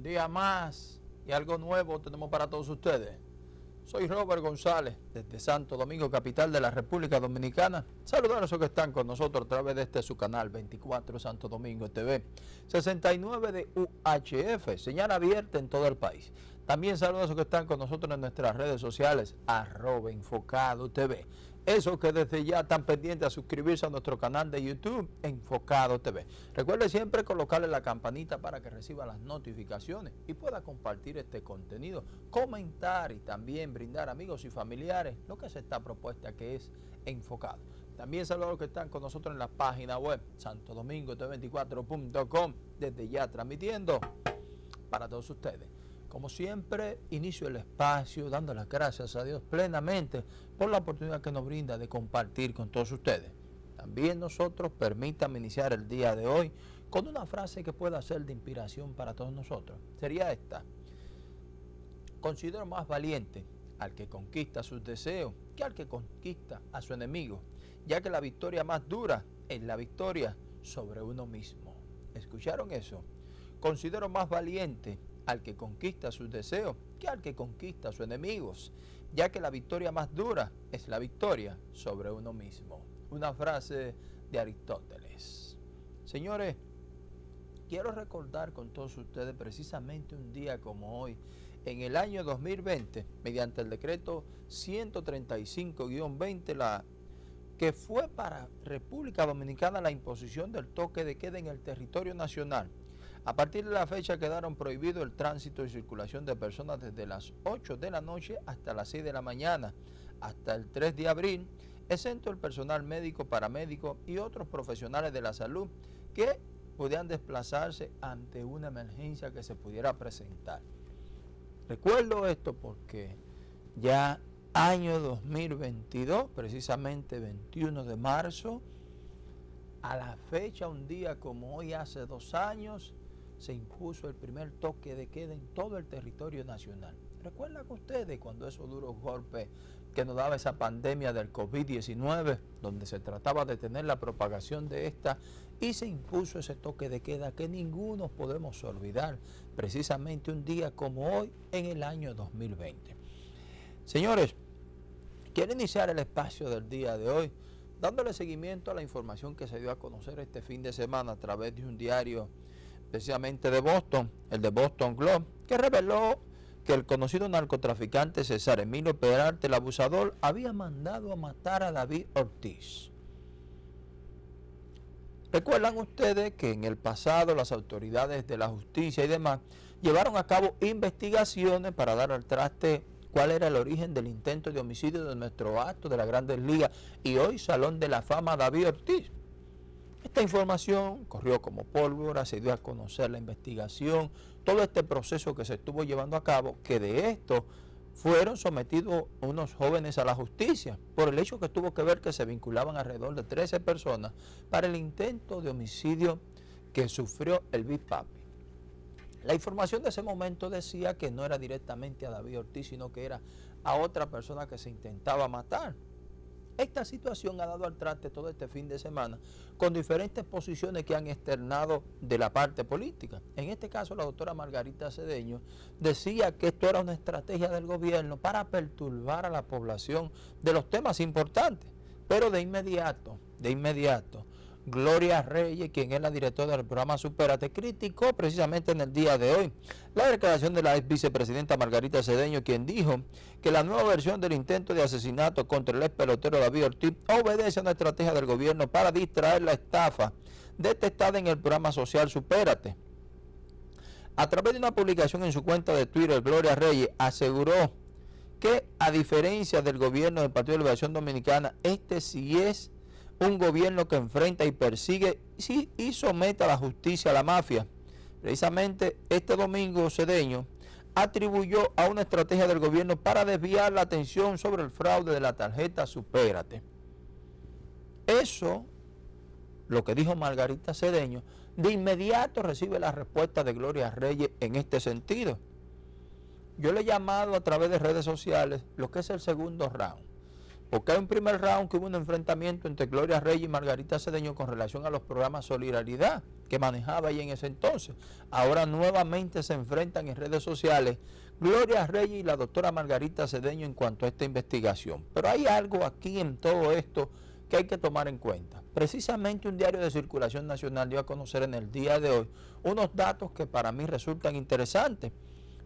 Un día más y algo nuevo tenemos para todos ustedes. Soy Robert González, desde Santo Domingo, capital de la República Dominicana. Saludar a los que están con nosotros a través de este su canal 24 Santo Domingo TV, 69 de UHF, señal abierta en todo el país. También saludos a los que están con nosotros en nuestras redes sociales, arroba enfocado TV. Eso que desde ya están pendientes a suscribirse a nuestro canal de YouTube, Enfocado TV. Recuerde siempre colocarle la campanita para que reciba las notificaciones y pueda compartir este contenido, comentar y también brindar a amigos y familiares lo que se está propuesta que es Enfocado. También saludos a los que están con nosotros en la página web santodomingo24.com desde ya transmitiendo para todos ustedes. Como siempre, inicio el espacio dando las gracias a Dios plenamente por la oportunidad que nos brinda de compartir con todos ustedes. También nosotros permítanme iniciar el día de hoy con una frase que pueda ser de inspiración para todos nosotros. Sería esta. Considero más valiente al que conquista sus deseos que al que conquista a su enemigo, ya que la victoria más dura es la victoria sobre uno mismo. ¿Escucharon eso? Considero más valiente al que conquista sus deseos que al que conquista a sus enemigos, ya que la victoria más dura es la victoria sobre uno mismo. Una frase de Aristóteles. Señores, quiero recordar con todos ustedes precisamente un día como hoy, en el año 2020, mediante el decreto 135-20, la que fue para República Dominicana la imposición del toque de queda en el territorio nacional a partir de la fecha quedaron prohibidos el tránsito y circulación de personas desde las 8 de la noche hasta las 6 de la mañana, hasta el 3 de abril, exento el personal médico, paramédico y otros profesionales de la salud que podían desplazarse ante una emergencia que se pudiera presentar. Recuerdo esto porque ya año 2022, precisamente 21 de marzo, a la fecha, un día como hoy hace dos años, se impuso el primer toque de queda en todo el territorio nacional. ¿Recuerdan ustedes cuando esos duros golpes que nos daba esa pandemia del COVID-19, donde se trataba de tener la propagación de esta y se impuso ese toque de queda que ninguno podemos olvidar, precisamente un día como hoy en el año 2020? Señores, quiero iniciar el espacio del día de hoy dándole seguimiento a la información que se dio a conocer este fin de semana a través de un diario precisamente de Boston, el de Boston Globe, que reveló que el conocido narcotraficante César Emilio Peralta, el abusador, había mandado a matar a David Ortiz. Recuerdan ustedes que en el pasado las autoridades de la justicia y demás llevaron a cabo investigaciones para dar al traste cuál era el origen del intento de homicidio de nuestro acto de la Grandes Ligas y hoy Salón de la Fama David Ortiz. Esta información corrió como pólvora, se dio a conocer la investigación, todo este proceso que se estuvo llevando a cabo, que de esto fueron sometidos unos jóvenes a la justicia por el hecho que tuvo que ver que se vinculaban alrededor de 13 personas para el intento de homicidio que sufrió el Big Papi. La información de ese momento decía que no era directamente a David Ortiz, sino que era a otra persona que se intentaba matar. Esta situación ha dado al traste todo este fin de semana con diferentes posiciones que han externado de la parte política. En este caso, la doctora Margarita Cedeño decía que esto era una estrategia del gobierno para perturbar a la población de los temas importantes. Pero de inmediato, de inmediato, Gloria Reyes, quien es la directora del programa Superate, criticó precisamente en el día de hoy la declaración de la ex vicepresidenta Margarita Cedeño, quien dijo que la nueva versión del intento de asesinato contra el ex pelotero David Ortiz obedece a una estrategia del gobierno para distraer la estafa detectada en el programa social Superate. A través de una publicación en su cuenta de Twitter, Gloria Reyes aseguró que a diferencia del gobierno del Partido de Liberación Dominicana, este sí es un gobierno que enfrenta y persigue y somete a la justicia a la mafia. Precisamente este domingo Cedeño atribuyó a una estrategia del gobierno para desviar la atención sobre el fraude de la tarjeta Supérate. Eso, lo que dijo Margarita Cedeño, de inmediato recibe la respuesta de Gloria Reyes en este sentido. Yo le he llamado a través de redes sociales lo que es el segundo round porque hay un primer round que hubo un enfrentamiento entre Gloria Reyes y Margarita Cedeño con relación a los programas Solidaridad que manejaba ahí en ese entonces. Ahora nuevamente se enfrentan en redes sociales Gloria Reyes y la doctora Margarita Cedeño en cuanto a esta investigación. Pero hay algo aquí en todo esto que hay que tomar en cuenta. Precisamente un diario de circulación nacional dio a conocer en el día de hoy unos datos que para mí resultan interesantes.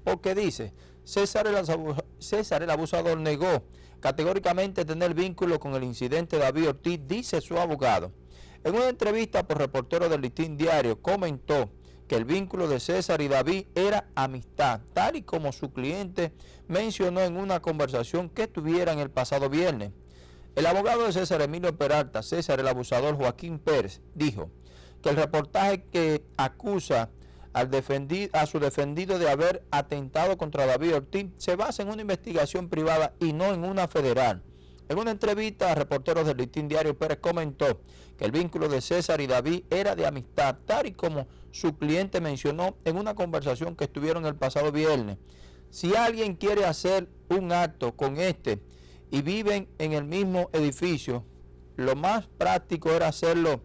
Porque dice, César el, abusador negó categóricamente tener vínculo con el incidente de David Ortiz, dice su abogado. En una entrevista por reportero del Listín Diario comentó que el vínculo de César y David era amistad, tal y como su cliente mencionó en una conversación que tuvieran el pasado viernes. El abogado de César Emilio Peralta, César el abusador Joaquín Pérez, dijo que el reportaje que acusa al a su defendido de haber atentado contra David Ortiz se basa en una investigación privada y no en una federal. En una entrevista a reporteros del Listín Diario, Pérez comentó que el vínculo de César y David era de amistad, tal y como su cliente mencionó en una conversación que estuvieron el pasado viernes. Si alguien quiere hacer un acto con este y viven en el mismo edificio, lo más práctico era hacerlo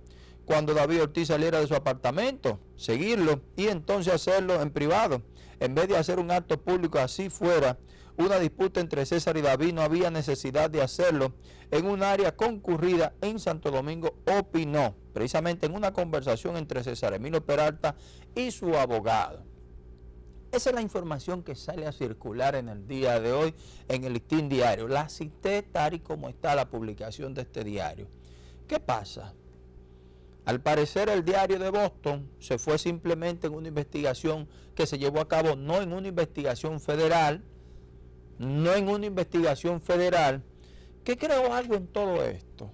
cuando David Ortiz saliera de su apartamento, seguirlo y entonces hacerlo en privado. En vez de hacer un acto público así fuera, una disputa entre César y David, no había necesidad de hacerlo en un área concurrida en Santo Domingo, opinó, precisamente en una conversación entre César Emilio Peralta y su abogado. Esa es la información que sale a circular en el día de hoy en el listín diario. La cité tal y como está la publicación de este diario. ¿Qué pasa? Al parecer el diario de Boston se fue simplemente en una investigación que se llevó a cabo no en una investigación federal, no en una investigación federal, ¿qué creo algo en todo esto.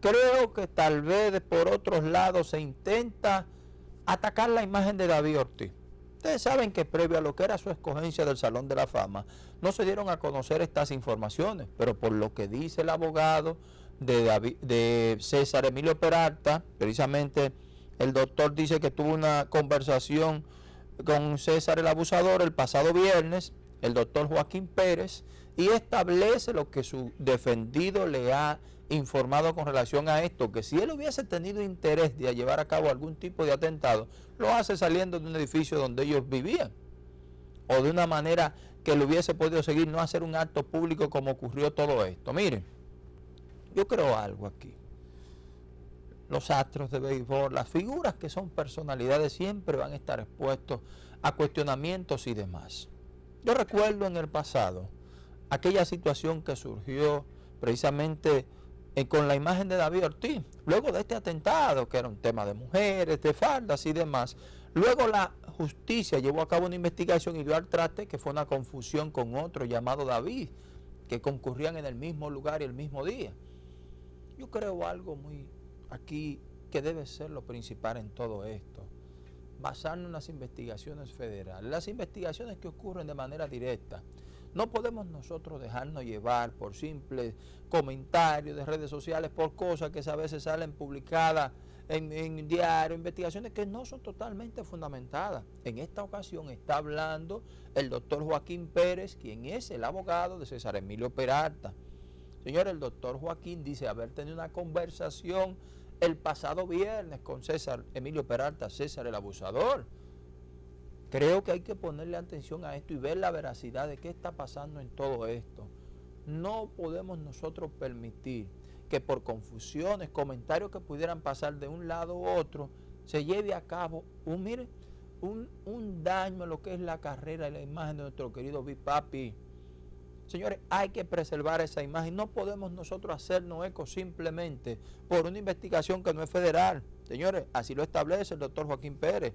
Creo que tal vez por otros lados se intenta atacar la imagen de David Ortiz. Ustedes saben que previo a lo que era su escogencia del Salón de la Fama, no se dieron a conocer estas informaciones, pero por lo que dice el abogado, de, de César Emilio Peralta, precisamente el doctor dice que tuvo una conversación con César el abusador el pasado viernes, el doctor Joaquín Pérez, y establece lo que su defendido le ha informado con relación a esto, que si él hubiese tenido interés de llevar a cabo algún tipo de atentado, lo hace saliendo de un edificio donde ellos vivían, o de una manera que le hubiese podido seguir, no hacer un acto público como ocurrió todo esto. Miren, yo creo algo aquí. Los astros de béisbol, las figuras que son personalidades siempre van a estar expuestos a cuestionamientos y demás. Yo recuerdo en el pasado aquella situación que surgió precisamente eh, con la imagen de David Ortiz, luego de este atentado, que era un tema de mujeres, de faldas y demás. Luego la justicia llevó a cabo una investigación y dio al traste que fue una confusión con otro llamado David, que concurrían en el mismo lugar y el mismo día. Yo creo algo muy aquí que debe ser lo principal en todo esto. Basarnos en las investigaciones federales, las investigaciones que ocurren de manera directa. No podemos nosotros dejarnos llevar por simples comentarios de redes sociales, por cosas que a veces salen publicadas en, en diario, investigaciones que no son totalmente fundamentadas. En esta ocasión está hablando el doctor Joaquín Pérez, quien es el abogado de César Emilio Peralta. Señor, el doctor Joaquín dice haber tenido una conversación el pasado viernes con César Emilio Peralta, César el abusador. Creo que hay que ponerle atención a esto y ver la veracidad de qué está pasando en todo esto. No podemos nosotros permitir que por confusiones, comentarios que pudieran pasar de un lado u otro, se lleve a cabo un, mire, un, un daño a lo que es la carrera y la imagen de nuestro querido Bipapi. Señores, hay que preservar esa imagen. No podemos nosotros hacernos eco simplemente por una investigación que no es federal. Señores, así lo establece el doctor Joaquín Pérez.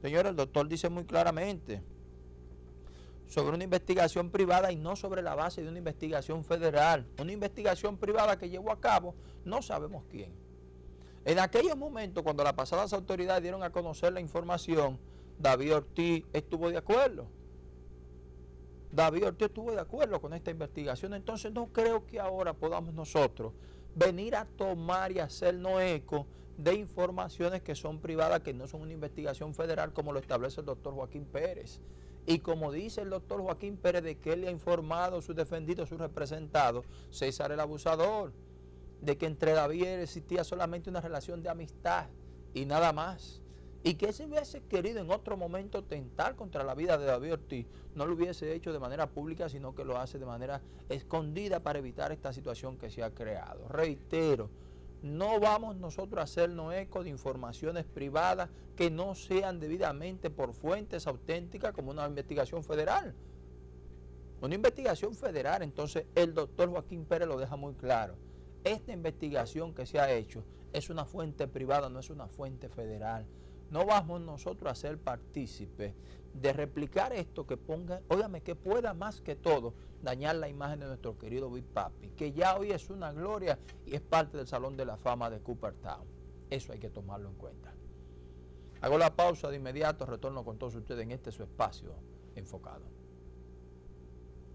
Señores, el doctor dice muy claramente sobre una investigación privada y no sobre la base de una investigación federal. Una investigación privada que llevó a cabo no sabemos quién. En aquellos momentos, cuando las pasadas autoridades dieron a conocer la información, David Ortiz estuvo de acuerdo. David Ortiz estuvo de acuerdo con esta investigación, entonces no creo que ahora podamos nosotros venir a tomar y hacernos eco de informaciones que son privadas, que no son una investigación federal como lo establece el doctor Joaquín Pérez. Y como dice el doctor Joaquín Pérez de que él le ha informado sus defendidos, sus representados, César el abusador, de que entre David existía solamente una relación de amistad y nada más. Y que si hubiese querido en otro momento tentar contra la vida de David Ortiz, no lo hubiese hecho de manera pública, sino que lo hace de manera escondida para evitar esta situación que se ha creado. Reitero, no vamos nosotros a hacernos eco de informaciones privadas que no sean debidamente por fuentes auténticas como una investigación federal. Una investigación federal, entonces el doctor Joaquín Pérez lo deja muy claro. Esta investigación que se ha hecho es una fuente privada, no es una fuente federal. No vamos nosotros a ser partícipes de replicar esto que ponga, óigame, que pueda más que todo dañar la imagen de nuestro querido Big Papi, que ya hoy es una gloria y es parte del Salón de la Fama de Cooperstown. Eso hay que tomarlo en cuenta. Hago la pausa de inmediato, retorno con todos ustedes en este su espacio enfocado.